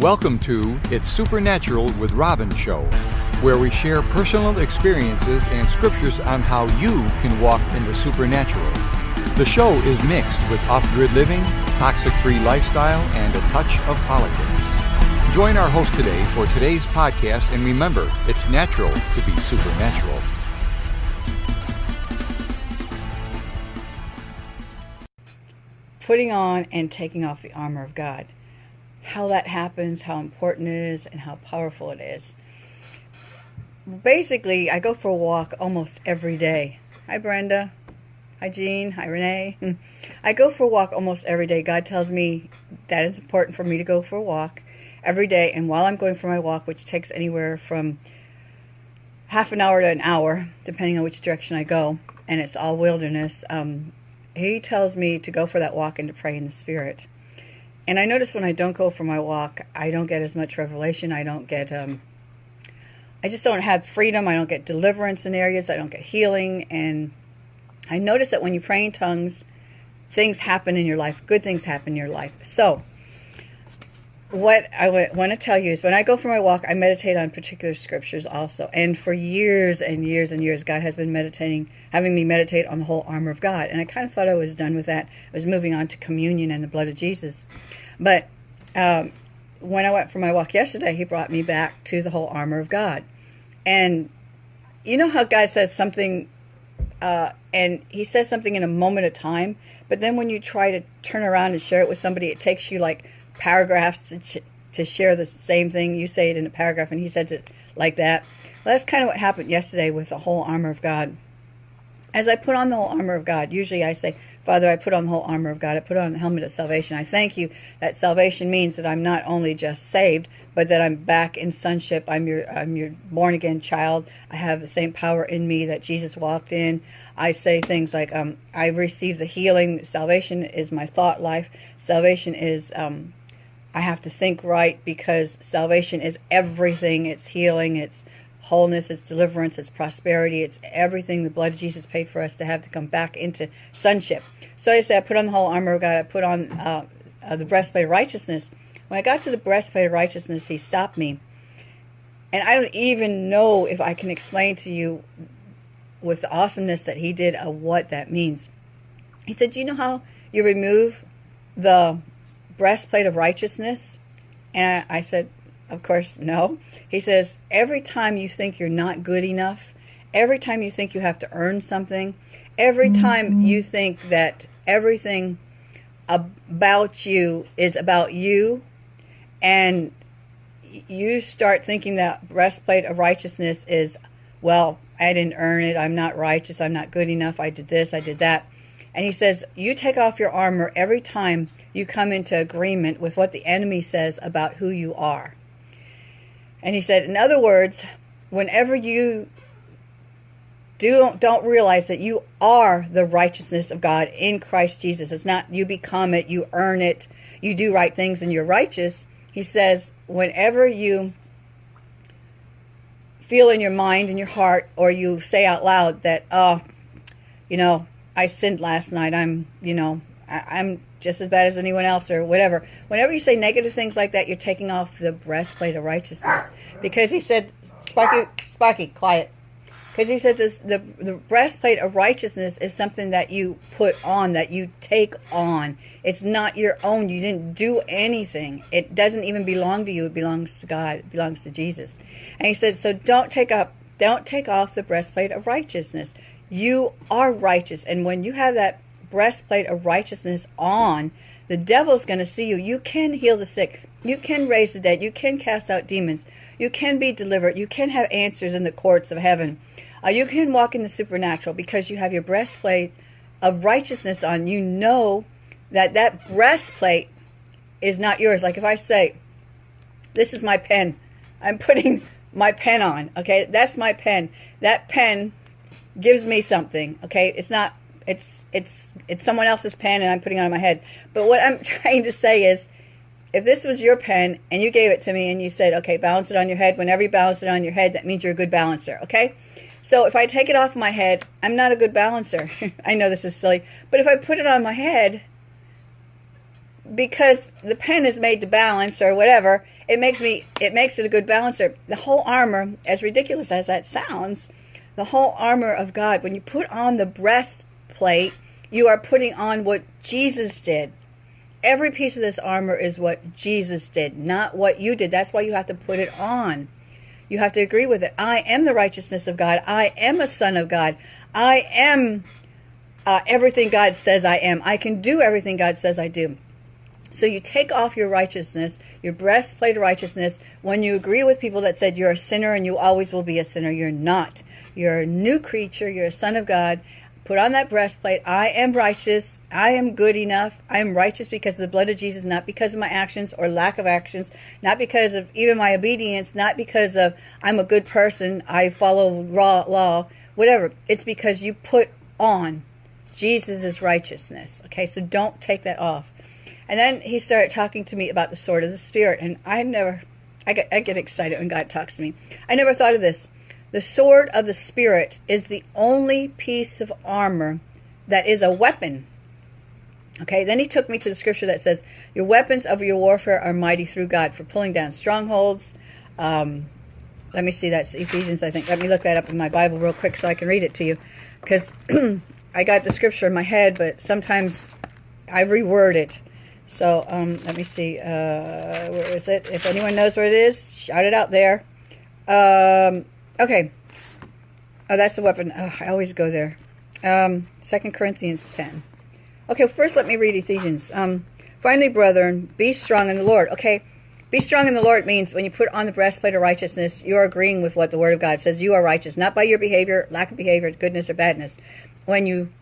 Welcome to It's Supernatural with Robin Show, where we share personal experiences and scriptures on how you can walk in the supernatural. The show is mixed with off grid living, toxic free lifestyle, and a touch of politics. Join our host today for today's podcast, and remember, it's natural to be supernatural. Putting on and taking off the armor of God how that happens, how important it is, and how powerful it is. Basically, I go for a walk almost every day. Hi, Brenda. Hi, Jean. Hi, Renee. I go for a walk almost every day. God tells me that it's important for me to go for a walk every day. And while I'm going for my walk, which takes anywhere from half an hour to an hour, depending on which direction I go, and it's all wilderness, um, He tells me to go for that walk and to pray in the Spirit and I notice when I don't go for my walk, I don't get as much revelation. I don't get, um, I just don't have freedom. I don't get deliverance in areas. I don't get healing. And I notice that when you pray in tongues, things happen in your life. Good things happen in your life. So, what I want to tell you is when I go for my walk, I meditate on particular scriptures also. And for years and years and years, God has been meditating, having me meditate on the whole armor of God. And I kind of thought I was done with that. I was moving on to communion and the blood of Jesus. But um, when I went for my walk yesterday, He brought me back to the whole armor of God. And you know how God says something, uh, and He says something in a moment of time, but then when you try to turn around and share it with somebody, it takes you like paragraphs to, to share the same thing. You say it in a paragraph, and he says it like that. Well, that's kind of what happened yesterday with the whole armor of God. As I put on the whole armor of God, usually I say, Father, I put on the whole armor of God. I put on the helmet of salvation. I thank you that salvation means that I'm not only just saved, but that I'm back in sonship. I'm your I'm your born again child. I have the same power in me that Jesus walked in. I say things like, um, I receive the healing. Salvation is my thought life. Salvation is um, I have to think right because salvation is everything. It's healing, it's wholeness, it's deliverance, it's prosperity, it's everything the blood of Jesus paid for us to have to come back into sonship. So I said, I put on the whole armor of God, I put on uh, uh, the breastplate of righteousness. When I got to the breastplate of righteousness, he stopped me. And I don't even know if I can explain to you with the awesomeness that he did of what that means. He said, Do you know how you remove the breastplate of righteousness? And I, said, Of course, no. He says, Every time you think you're not good enough, every time you think you have to earn something, every time mm-hmm. you think that everything about you is about you, and you start thinking that breastplate of righteousness is, well, I didn't earn it. I'm not righteous. I'm not good enough. I did this. I did that. And he says, You take off your armor every time you come into agreement with what the enemy says about who you are. And he said, In other words, whenever you do, don't realize that you are the righteousness of God in Christ Jesus, it's not you become it, you earn it, you do right things, and you're righteous. He says, Whenever you feel in your mind and your heart, or you say out loud that, oh, you know, I sinned last night. I'm, you know, I, am just as bad as anyone else or whatever. Whenever you say negative things like that, you're taking off the breastplate of righteousness. Because he said, Sparky, Sparky, quiet. Because he said this, the, the breastplate of righteousness is something that you put on, that you take on. It's not your own. You didn't do anything. It doesn't even belong to you. It belongs to God. It belongs to Jesus. And he said, so don't take up, don't take off the breastplate of righteousness. You are righteous. And when you have that breastplate of righteousness on, the devil's going to see you. You can heal the sick. You can raise the dead. You can cast out demons. You can be delivered. You can have answers in the courts of heaven. Uh, you can walk in the supernatural because you have your breastplate of righteousness on. You know that that breastplate is not yours. Like if I say, this is my pen. I'm putting my pen on. Okay, that's my pen. That pen gives me something. Okay, it's not. It's it's it's someone else's pen, and I'm putting it on my head. But what I'm trying to say is, if this was your pen and you gave it to me and you said, okay, balance it on your head. Whenever you balance it on your head, that means you're a good balancer. Okay. So if I take it off my head, I'm not a good balancer. I know this is silly, but if I put it on my head, because the pen is made to balance or whatever, it makes me it makes it a good balancer. The whole armor, as ridiculous as that sounds, the whole armor of God, when you put on the breastplate, you are putting on what Jesus did. Every piece of this armor is what Jesus did, not what you did. That's why you have to put it on. You have to agree with it. I am the righteousness of God. I am a son of God. I am uh, everything God says I am. I can do everything God says I do. So you take off your righteousness, your breastplate of righteousness, when you agree with people that said you're a sinner and you always will be a sinner. You're not. You're a new creature. You're a son of God. Put on that breastplate. I am righteous. I am good enough. I am righteous because of the blood of Jesus, not because of my actions or lack of actions, not because of even my obedience, not because of I'm a good person, I follow raw law, whatever. It's because you put on Jesus' righteousness. Okay, so don't take that off. And then he started talking to me about the sword of the Spirit, and I never, I get, I get excited when God talks to me. I never thought of this. The sword of the Spirit is the only piece of armor that is a weapon. Okay, then he took me to the scripture that says, Your weapons of your warfare are mighty through God for pulling down strongholds. Um, let me see, that's Ephesians, I think. Let me look that up in my Bible real quick so I can read it to you. Because I got the scripture in my head, but sometimes I reword it. So um, let me see. Uh, where is it? If anyone knows where it is, shout it out there. Um, Okay. Oh, that's the weapon. Oh, I always go there. Um, 2 Corinthians 10. Okay, first let me read Ephesians. Um, Finally, brethren, be strong in the Lord. Okay, be strong in the Lord means when you put on the breastplate of righteousness, you're agreeing with what the Word of God says. You are righteous, not by your behavior, lack of behavior, goodness or badness. When you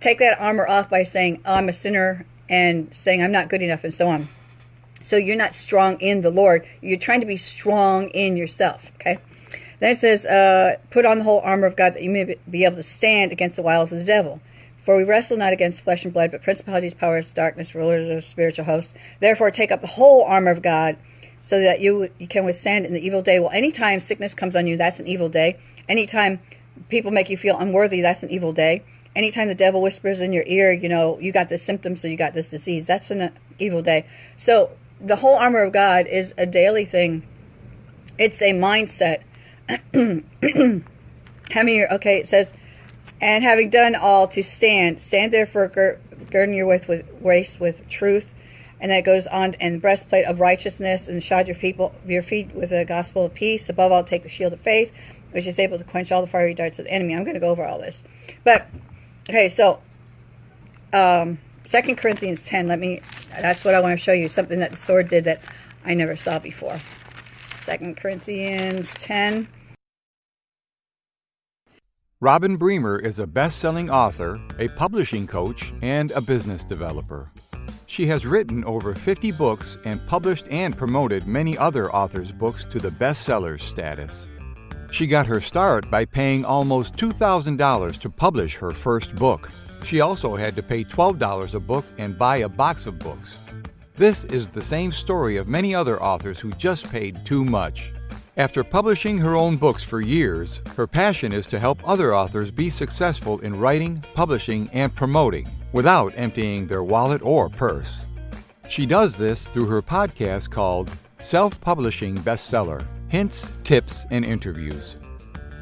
take that armor off by saying, oh, I'm a sinner, and saying, I'm not good enough, and so on. So you're not strong in the Lord. You're trying to be strong in yourself, okay? Then it says, uh, put on the whole armor of God that you may be able to stand against the wiles of the devil. For we wrestle not against flesh and blood, but principalities, powers, darkness, rulers of spiritual hosts. Therefore, take up the whole armor of God, so that you you can withstand in the evil day. Well, anytime sickness comes on you, that's an evil day. Anytime people make you feel unworthy, that's an evil day. Anytime the devil whispers in your ear, you know, you got this symptom, so you got this disease, that's an evil day. So the whole armor of God is a daily thing. It's a mindset having okay, it says, and having done all to stand, stand therefore gir- girding your waist with waist with truth, and that goes on and breastplate of righteousness, and shod your people your feet with the gospel of peace. Above all, take the shield of faith, which is able to quench all the fiery darts of the enemy. I'm going to go over all this, but okay, so um, Second Corinthians ten. Let me. That's what I want to show you. Something that the sword did that I never saw before. Second Corinthians 10. Robin Bremer is a best selling author, a publishing coach, and a business developer. She has written over 50 books and published and promoted many other authors' books to the bestsellers status. She got her start by paying almost $2,000 to publish her first book. She also had to pay $12 a book and buy a box of books. This is the same story of many other authors who just paid too much. After publishing her own books for years, her passion is to help other authors be successful in writing, publishing, and promoting without emptying their wallet or purse. She does this through her podcast called Self Publishing Bestseller Hints, Tips, and Interviews.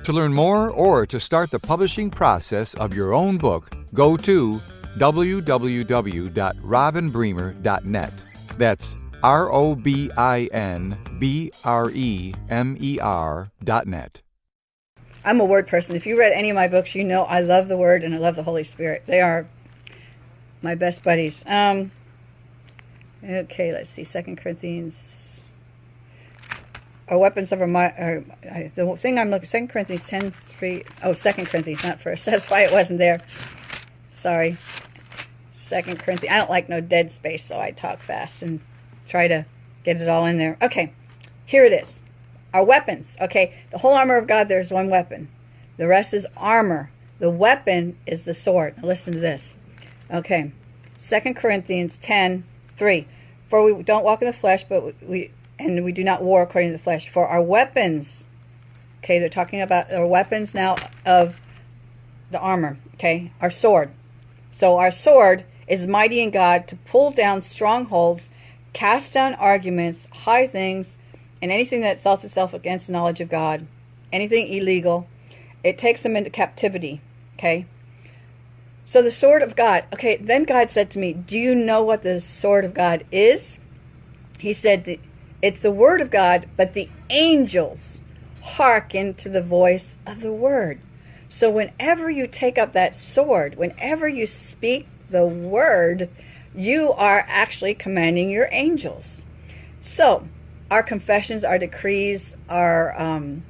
To learn more or to start the publishing process of your own book, go to www.robinbremer.net. That's R O B I N B R E M E R dot net. I'm a word person. If you read any of my books, you know I love the Word and I love the Holy Spirit. They are my best buddies. Um, okay, let's see. Second Corinthians. Our weapons of our uh, the thing I'm looking. Second Corinthians 10, 3. Oh, Second Corinthians, not first. That's why it wasn't there. Sorry. Second Corinthians. I don't like no dead space, so I talk fast and try to get it all in there. Okay, here it is. Our weapons. Okay, the whole armor of God, there's one weapon. The rest is armor. The weapon is the sword. Now listen to this. Okay, Second Corinthians 10, 3. For we don't walk in the flesh, but we and we do not war according to the flesh. For our weapons, okay, they're talking about our weapons now of the armor, okay, our sword. So our sword is mighty in God to pull down strongholds, cast down arguments, high things, and anything that exalts itself against the knowledge of God, anything illegal. It takes them into captivity. Okay? So the sword of God. Okay, then God said to me, Do you know what the sword of God is? He said, It's the word of God, but the angels hearken to the voice of the word. So whenever you take up that sword, whenever you speak the word, you are actually commanding your angels. So our confessions, our decrees, our um,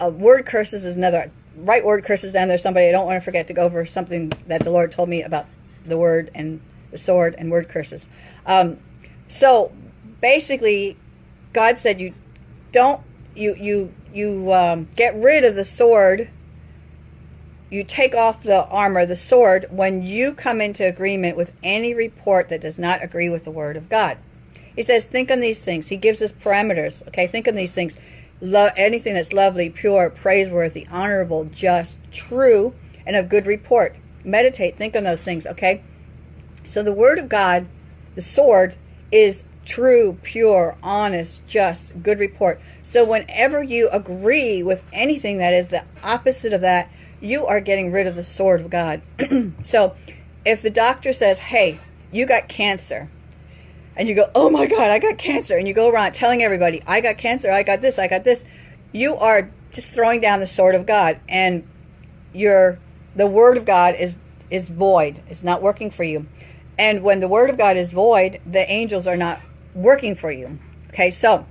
word curses is another. Right word curses down there. Somebody I don't want to forget to go over something that the Lord told me about the word and the sword and word curses. Um, so basically, God said you don't you you you um, get rid of the sword. You take off the armor, the sword, when you come into agreement with any report that does not agree with the word of God. He says, think on these things. He gives us parameters. Okay, think on these things. Lo- anything that's lovely, pure, praiseworthy, honorable, just, true, and of good report. Meditate, think on those things. Okay, so the word of God, the sword, is true, pure, honest, just, good report. So whenever you agree with anything that is the opposite of that, you are getting rid of the sword of God. so if the doctor says, hey, you got cancer, and you go, oh my God, I got cancer, and you go around telling everybody, I got cancer, I got this, I got this, you are just throwing down the sword of God, and your the word of God is is void. It's not working for you. And when the word of God is void, the angels are not working for you. Okay, so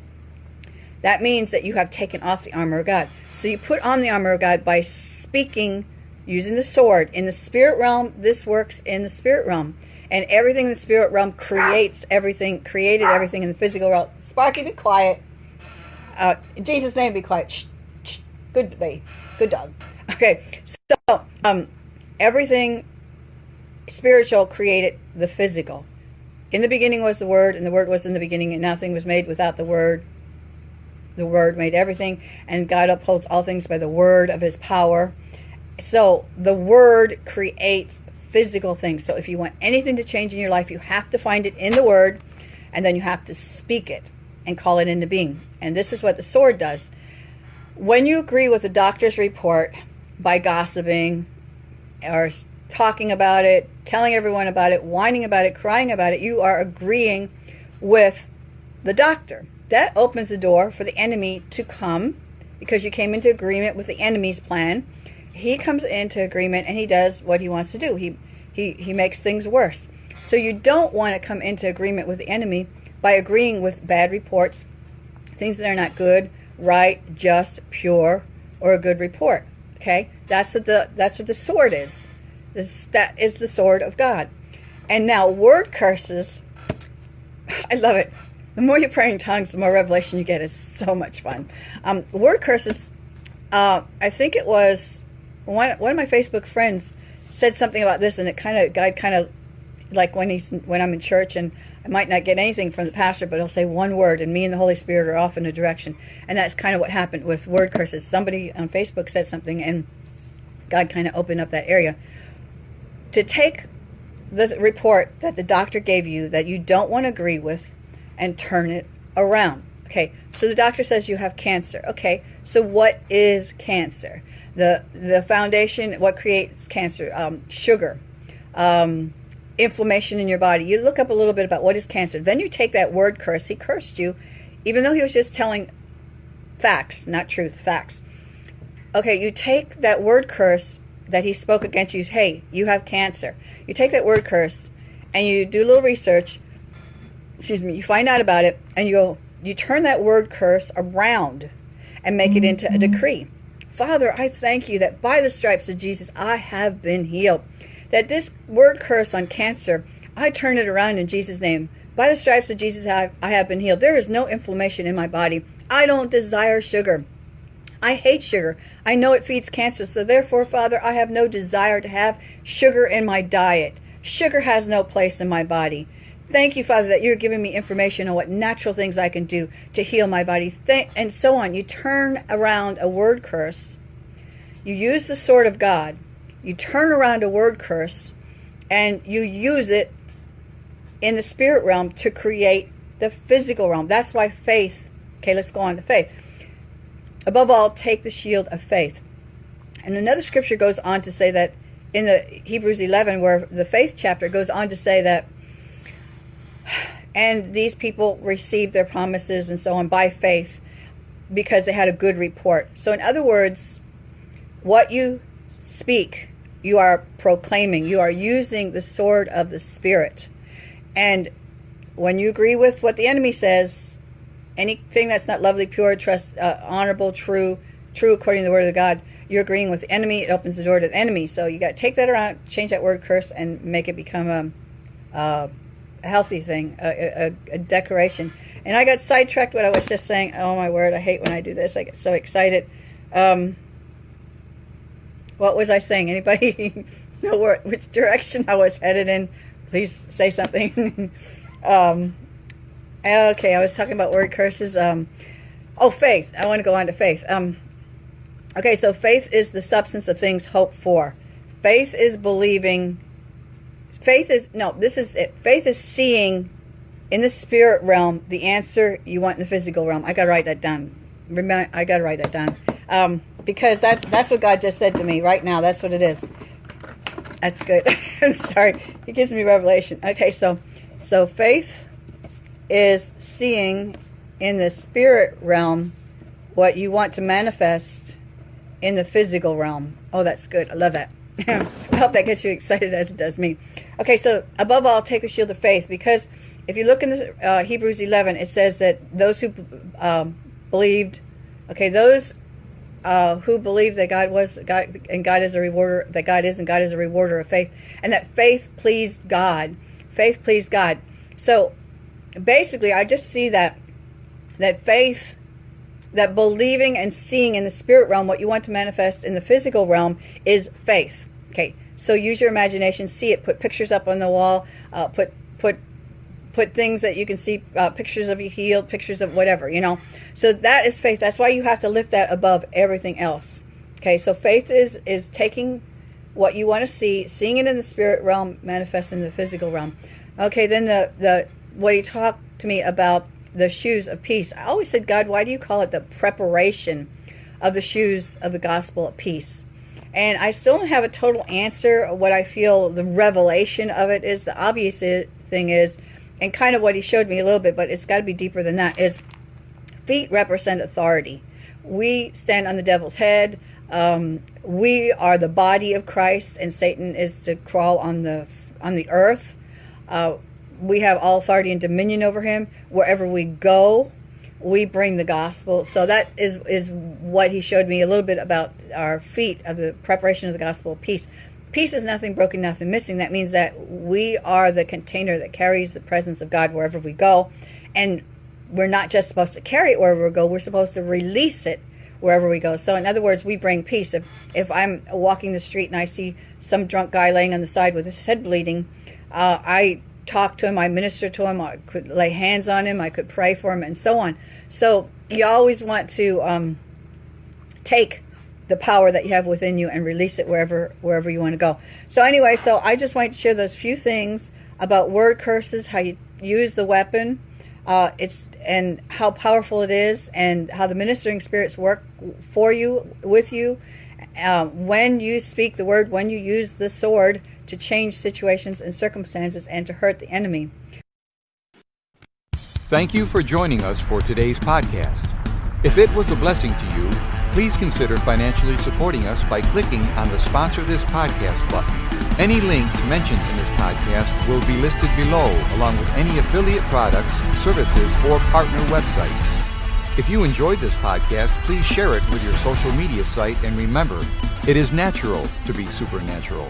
that means that you have taken off the armor of God. So you put on the armor of God by speaking using the sword. In the spirit realm, this works in the spirit realm. And everything in the spirit realm creates everything, created everything in the physical realm. Sparky, be quiet. Uh, in Jesus' name, be quiet. Shh, shh. Good baby. Good dog. Okay, so um, everything spiritual created the physical. In the beginning was the Word, and the Word was in the beginning, and nothing was made without the Word. The Word made everything, and God upholds all things by the Word of His power. So the Word creates physical things. So if you want anything to change in your life, you have to find it in the Word, and then you have to speak it and call it into being. And this is what the sword does. When you agree with the doctor's report by gossiping or talking about it, telling everyone about it, whining about it, crying about it, you are agreeing with the doctor. That opens the door for the enemy to come because you came into agreement with the enemy's plan. He comes into agreement and he does what he wants to do. He he he makes things worse. So you don't want to come into agreement with the enemy by agreeing with bad reports, things that are not good, right, just, pure, or a good report. Okay? That's what the that's what the sword is. This, that is the sword of God. And now, word curses, I love it. The more you pray in tongues, the more revelation you get. It's so much fun. Um, word curses, uh, I think it was one, one of my Facebook friends said something about this, and it kind of, God kind of, like when he's when I'm in church and I might not get anything from the pastor, but he'll say one word, and me and the Holy Spirit are off in a direction. And that's kind of what happened with word curses. Somebody on Facebook said something, and God kind of opened up that area to take the report that the doctor gave you that you don't want to agree with and turn it around. Okay, so the doctor says you have cancer. Okay, so what is cancer? The the foundation, what creates cancer? Um, sugar, um, inflammation in your body. You look up a little bit about what is cancer. Then you take that word curse. He cursed you, even though he was just telling facts, not truth, facts. Okay, you take that word curse that he spoke against you, hey, you have cancer. You take that word curse and you do a little research, excuse me, you find out about it and you go, you turn that word curse around and make it into a mm-hmm. decree. Father, I thank you that by the stripes of Jesus I have been healed. That this word curse on cancer, I turn it around in Jesus' name. By the stripes of Jesus I have been healed. There is no inflammation in my body. I don't desire sugar. I hate sugar. I know it feeds cancer, so therefore, Father, I have no desire to have sugar in my diet. Sugar has no place in my body. Thank you, Father, that you're giving me information on what natural things I can do to heal my body, and so on. You turn around a word curse. You use the sword of God. You turn around a word curse, and you use it in the spirit realm to create the physical realm. That's why faith. Okay, let's go on to faith. Above all, take the shield of faith. And another scripture goes on to say that in the Hebrews 11, where the faith chapter goes on to say that, and these people received their promises and so on by faith because they had a good report. So, in other words, what you speak, you are proclaiming, you are using the sword of the Spirit. And when you agree with what the enemy says, anything that's not lovely, pure, trust, uh, honorable, true, true according to the word of God, you're agreeing with the enemy. It opens the door to the enemy. So you got to take that around, change that word curse, and make it become a, a healthy thing, a, a, a declaration. And I got sidetracked what I was just saying. Oh my word, I hate when I do this. I get so excited. Um, what was I saying? Anybody know where, which direction I was headed in? Please say something. um, okay, I was talking about word curses. Um, oh, faith. I want to go on to faith. Um, okay, so faith is the substance of things hoped for. Faith is believing. Faith is no. This is it. Faith is seeing in the spirit realm the answer you want in the physical realm. I gotta write that down. Remember, I gotta write that down um, because that's that's what God just said to me right now. That's what it is. That's good. I'm sorry. He gives me revelation. Okay, so so faith is seeing in the spirit realm what you want to manifest in the physical realm. Oh, that's good. I love that. I hope that gets you excited as it does me. Okay, so above all, take the shield of faith because if you look in the uh, Hebrews 11, it says that those who um, believed, okay, those uh, who believe that God was God and God is a rewarder, that God is and God is a rewarder of faith, and that faith pleased God. Faith pleased God. So basically, I just see that that faith, that believing and seeing in the spirit realm what you want to manifest in the physical realm is faith. Okay, so use your imagination, see it, put pictures up on the wall, uh, put put put things that you can see uh, pictures of you healed pictures of whatever you know? So that is faith that's why you have to lift that above everything else okay? So faith is is taking what you want to see seeing it in the spirit realm manifest in the physical realm. Okay then the the what he talked to me about the shoes of peace. I always said god why do you call it the preparation of the shoes of the gospel of peace and I still don't have a total answer. What I feel the revelation of it is the obvious thing is and kind of what he showed me a little bit, but it's got to be deeper than that, is feet represent authority. We stand on the devil's head. Um, we are the body of Christ, and Satan is to crawl on the on the earth. Uh, we have all authority and dominion over him. Wherever we go, we bring the gospel. So that is is what he showed me a little bit about our feet of the preparation of the gospel of peace peace is nothing broken, nothing missing. That means that we are the container that carries the presence of God wherever we go. And we're not just supposed to carry it wherever we go, we're supposed to release it wherever we go. So, in other words, we bring peace. If, if I'm walking the street and I see some drunk guy laying on the side with his head bleeding, uh, I talk to him, I minister to him, I could lay hands on him, I could pray for him, and so on. So, you always want to um, take the power that you have within you and release it wherever wherever you want to go. So anyway, so I just wanted to share those few things about word curses, how you use the weapon, uh, it's and how powerful it is, and how the ministering spirits work for you, with you, uh, when you speak the word, when you use the sword to change situations and circumstances and to hurt the enemy. Thank you for joining us for today's podcast. If it was a blessing to you please consider financially supporting us by clicking on the Sponsor This Podcast button. Any links mentioned in this podcast will be listed below, along with any affiliate products, services, or partner websites. If you enjoyed this podcast, please share it with your social media site and remember, it is natural to be supernatural.